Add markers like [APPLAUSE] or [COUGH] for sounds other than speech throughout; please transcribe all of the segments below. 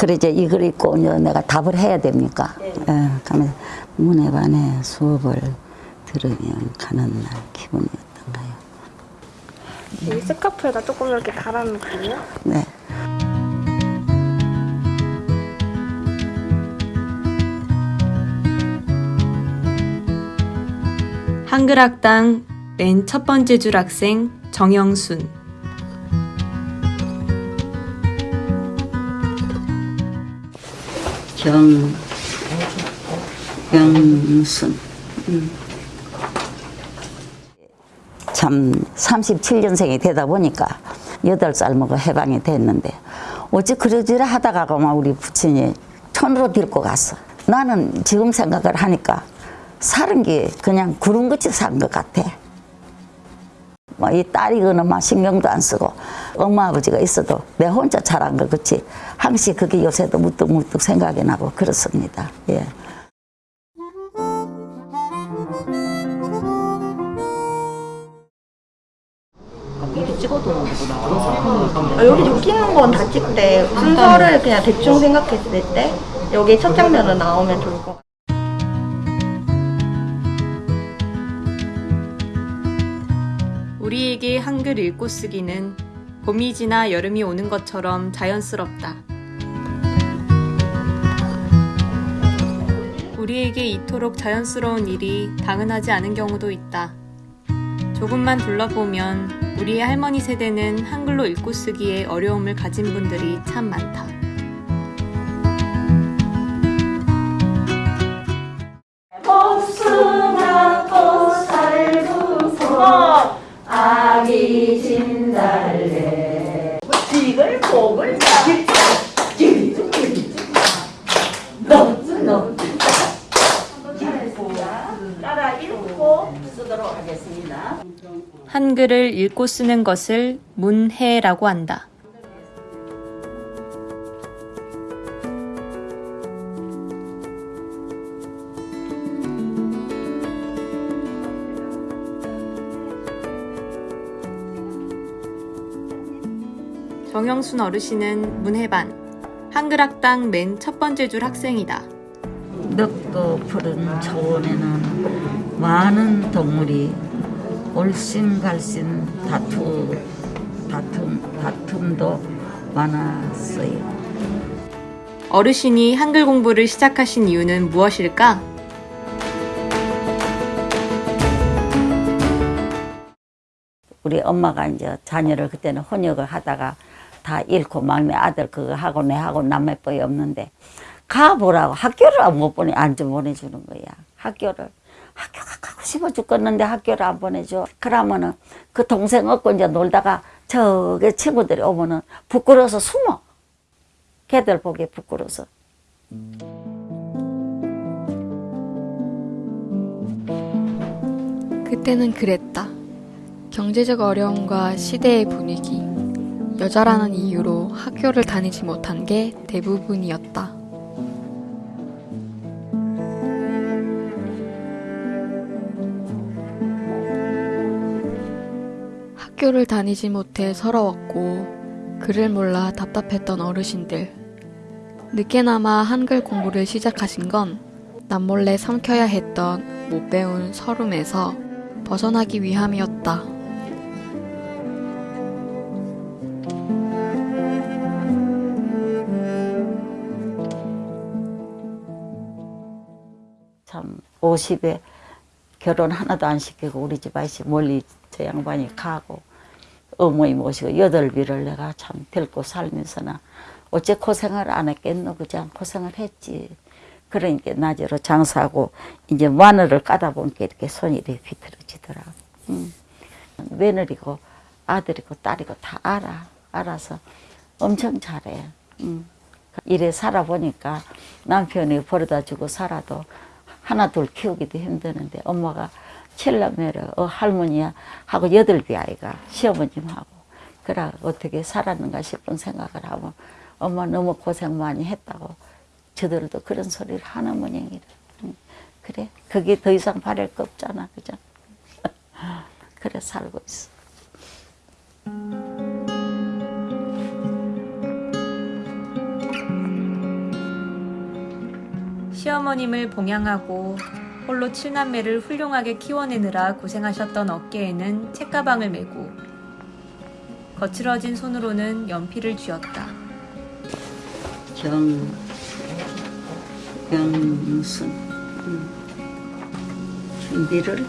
그래 이제 이걸 읽고 내가 답을 해야 됩니까? 예. 그러면 문해반의 수업을 들으면 가는 날 기분이었던가요? 이 스카프에다 조금 이렇게 달아놓고요. 네. 한글학당 맨 첫 번째 줄 학생 정영순. 경, 경순. 음. 참 37년생이 되다 보니까 8살 먹어 해방이 됐는데 어찌 그러지라 하다가 그만 우리 부친이 천으로 데리고 갔어. 나는 지금 생각을 하니까 사는 게 그냥 구름같이 산 것 같아. 뭐 이 딸이거나 막 신경도 안 쓰고 엄마 아버지가 있어도 내 혼자 자란 거 그치 항시 그게 요새도 무뚝무뚝 생각이 나고 그렇습니다. 예. 아, 여기 웃기는 건 다 찍되 순서를 그냥 대충 생각했을 때 여기 첫 장면으로 나오면 좋을 것 같아요. 우리에게 한글 읽고 쓰기는 봄이 지나 여름이 오는 것처럼 자연스럽다. 우리에게 이토록 자연스러운 일이 당연하지 않은 경우도 있다. 조금만 둘러보면 우리의 할머니 세대는 한글로 읽고 쓰기에 어려움을 가진 분들이 참 많다. 한글을 읽고 쓰는 것을 문해라고 한다. 정영순 어르신은 문해반 한글학당 맨 첫 번째 줄 학생이다. 넓고 푸른 초원에는 많은 동물이 올신갈신 다투 다툼 다툼도 많았어요. 어르신이 한글 공부를 시작하신 이유는 무엇일까? 우리 엄마가 이제 자녀를 그때는 혼역을 하다가 다 잃고 막내 아들 그거 하고 내 하고 남매뻘이 없는데 가보라고 학교를 못 보내 안 좀 보내주는 거야 학교를 학교 싶어 죽겠는데 학교를 안 보내줘 그러면은 그 동생 얻고 이제 놀다가 저기 친구들이 오면은 부끄러워서 숨어 걔들 보기에 부끄러워서 그때는 그랬다. 경제적 어려움과 시대의 분위기, 여자라는 이유로 학교를 다니지 못한 게 대부분이었다. 학교를 다니지 못해 서러웠고, 글을 몰라 답답했던 어르신들. 늦게나마 한글 공부를 시작하신 건 남몰래 삼켜야 했던 못 배운 서름에서 벗어나기 위함이었다. 참 50에 결혼 하나도 안 시키고 우리 집 아저씨 멀리 저 양반이 가고 어머니 모시고 여덟 비를 내가 참 데리고 살면서는 어째 고생을 안 했겠노? 그냥 고생을 했지. 그러니까 낮으로 장사하고 이제 마늘을 까다 보니까 이렇게 손이 이렇게 비틀어지더라고. 음. 며느리고 아들이고 딸이고 다 알아. 알아서 엄청 잘해. 음. 이래 살아보니까 남편이 버려다 주고 살아도 하나 둘 키우기도 힘드는데 엄마가 칠남매를 어 할머니야 하고 여덟 비 아이가 시어머님하고 그래 어떻게 살았는가 싶은 생각을 하면 엄마 너무 고생 많이 했다고 저들도 그런 소리를 하는 모양이라 응. 그래 그게 더 이상 바랄 거 없잖아 그죠? [LAUGHS] 그래 살고 있어. 시어머님을 봉양하고 홀로 칠남매를 훌륭하게 키워내느라 고생하셨던 어깨에는 책가방을 메고 거칠어진 손으로는 연필을 쥐었다. 경, 경순. 음. 준비를,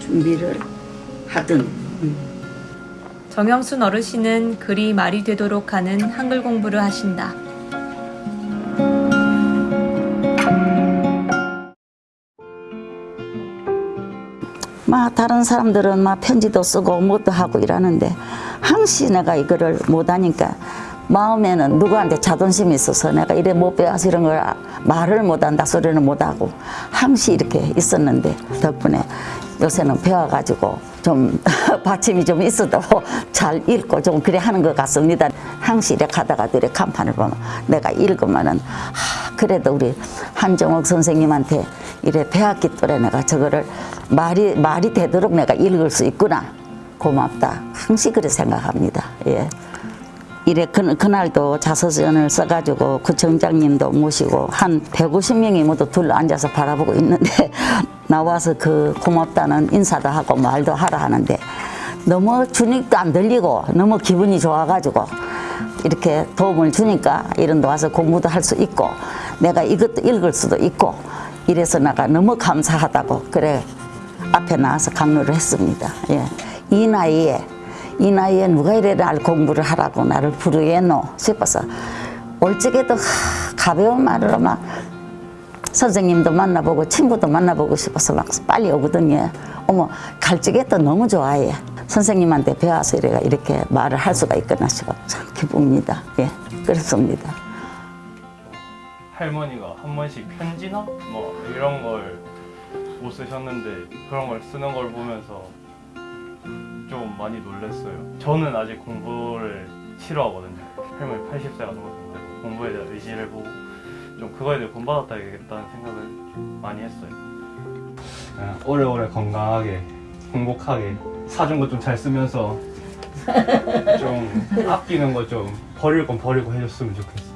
준비를 하든. 음. 정영순 어르신은 글이 말이 되도록 하는 한글 공부를 하신다. 막 다른 사람들은 막 편지도 쓰고 뭐도 하고 이러는데 항시 내가 이거를 못하니까 마음에는 누구한테 자존심이 있어서 내가 이래 못 배워서 이런 걸 말을 못한다 소리는 못하고 항시 이렇게 있었는데 덕분에 요새는 배워가지고 좀 [LAUGHS] 받침이 좀 있어도 잘 읽고 좀 그래 하는 것 같습니다. 이렇게 하다가도 이렇게 간판을 보면 내가 읽으면은 하, 그래도 우리 한정옥 선생님한테 이래 배웠기 때문에 내가 저거를 말이 말이 되도록 내가 읽을 수 있구나 고맙다 항시 그래 생각합니다. 예. 이래 그, 그날도 자서전을 써가지고 구청장님도 모시고 한 150명이 모두 둘러 앉아서 바라보고 있는데 [LAUGHS] 나와서 그 고맙다는 인사도 하고 말도 하라 하는데 너무 주닉도 안 들리고 너무 기분이 좋아가지고 이렇게 도움을 주니까 이런 데 와서 공부도 할 수 있고 내가 이것도 읽을 수도 있고 이래서 내가 너무 감사하다고 그래 앞에 나와서 강요를 했습니다. 예. 이 나이에 이 나이에 누가 이래 날 공부를 하라고 나를 부르겠노 싶어서 올적에도 하, 가벼운 말으로 막 선생님도 만나보고 친구도 만나보고 싶어서 막 빨리 오거든요. 어머 갈 적에 또 너무 좋아해. 선생님한테 배워서 이래가 이렇게 말을 할 수가 있구나 싶어 참 기쁩니다. 예, 그렇습니다. 할머니가 한 번씩 편지나 뭐 이런 걸 못 쓰셨는데 그런 걸 쓰는 걸 보면서 좀 많이 놀랐어요. 저는 아직 공부를 싫어하거든요. 할머니 80세가 넘었는데 공부에 대한 의지를 보고 좀 그거에 대해 본받았다야겠다는 생각을 많이 했어요. 아, 오래오래 건강하게 행복하게 사준 거 좀 잘 쓰면서 [LAUGHS] 좀 아끼는 거 좀 버릴 건 버리고 해줬으면 좋겠어.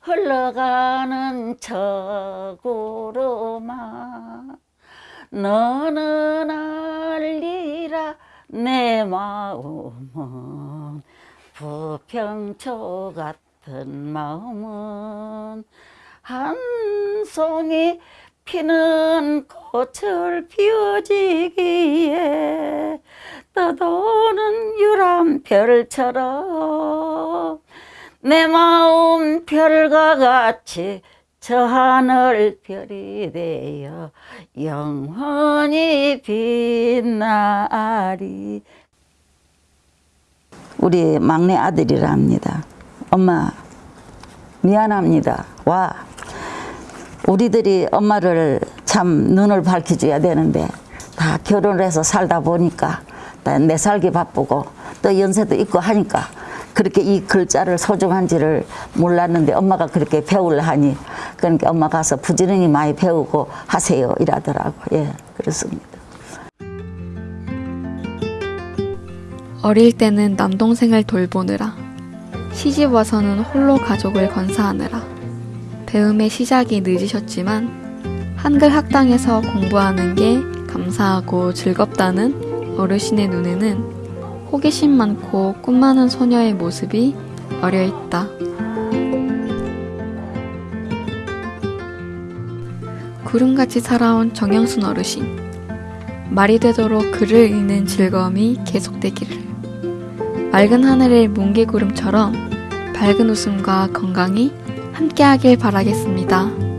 흘러가는 저구름아 너는 알리라 내 마음은 부평초 같은 마음은 한 송이 피는 꽃을 피워지기에 떠도는 유람 별처럼 내 마음 별과 같이 저 하늘 별이 되어 영원히 빛나리. 우리 막내 아들이랍니다. 엄마 미안합니다. 와 우리들이 엄마를 참 눈을 밝혀줘야 되는데 다 결혼을 해서 살다 보니까 다내 살기 바쁘고 또 연세도 있고 하니까 그렇게 이 글자를 소중한지를 몰랐는데 엄마가 그렇게 배우려 하니 그러니까 엄마 가서 부지런히 많이 배우고 하세요 이라더라고 예 그렇습니다. 어릴 때는 남동생을 돌보느라, 시집 와서는 홀로 가족을 건사하느라, 배움의 시작이 늦으셨지만, 한글 학당에서 공부하는 게 감사하고 즐겁다는 어르신의 눈에는 호기심 많고 꿈 많은 소녀의 모습이 어려 있다. 구름같이 살아온 정영순 어르신. 말이 되도록 글을 읽는 즐거움이 계속되기를. 맑은 하늘의 뭉게구름처럼 밝은 웃음과 건강이 함께하길 바라겠습니다.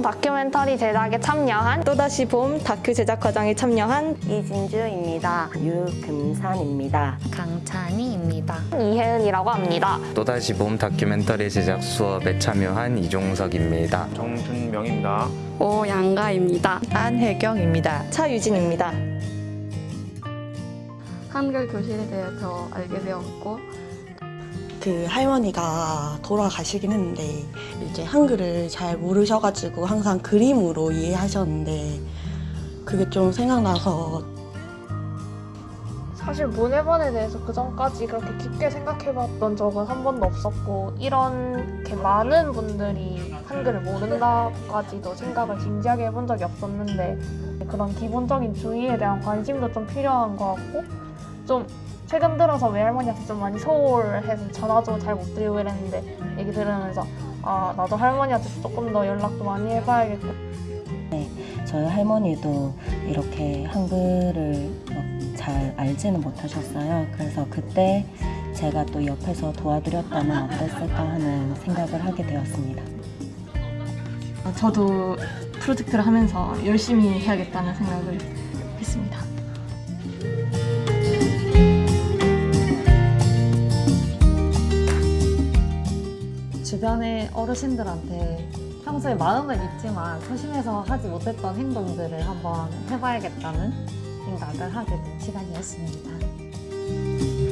봄 다큐멘터리 제작에 참여한 또다시 봄 다큐 제작 과정에 참여한 이진주입니다. 유금산입니다. 강찬희입니다. 이혜은이라고 합니다. 또다시 봄 다큐멘터리 제작 수업에 참여한 이종석입니다. 정준명입니다. 오양가입니다. 안혜경입니다. 차유진입니다. 한글 교실에 대해서 알게 되었고 그 할머니가 돌아가시긴 했는데 이제 한글을 잘 모르셔가지고 항상 그림으로 이해하셨는데 그게 좀 생각나서 사실 문해반에 대해서 그 전까지 그렇게 깊게 생각해봤던 적은 한 번도 없었고 이렇게 많은 분들이 한글을 모른다까지도 생각을 진지하게 해본 적이 없었는데 그런 기본적인 주의에 대한 관심도 좀 필요한 것 같고 좀 최근 들어서 외할머니한테 좀 많이 소홀해서 전화도 잘 못 드리고 이랬는데 얘기 들으면서 아 나도 할머니한테 조금 더 연락도 많이 해봐야겠고 저희 할머니도 이렇게 한글을 막잘 알지는 못하셨어요. 그래서 그때 제가 또 옆에서 도와드렸다면 어땠을까 하는 생각을 하게 되었습니다. 저도 프로젝트를 하면서 열심히 해야겠다는 생각을 했습니다. 주변의 어르신들한테 평소에 마음은 있지만 소심해서 하지 못했던 행동들을 한번 해봐야겠다는 생각을 하게 된 시간이었습니다.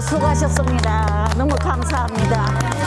수고하셨습니다. 너무 감사합니다.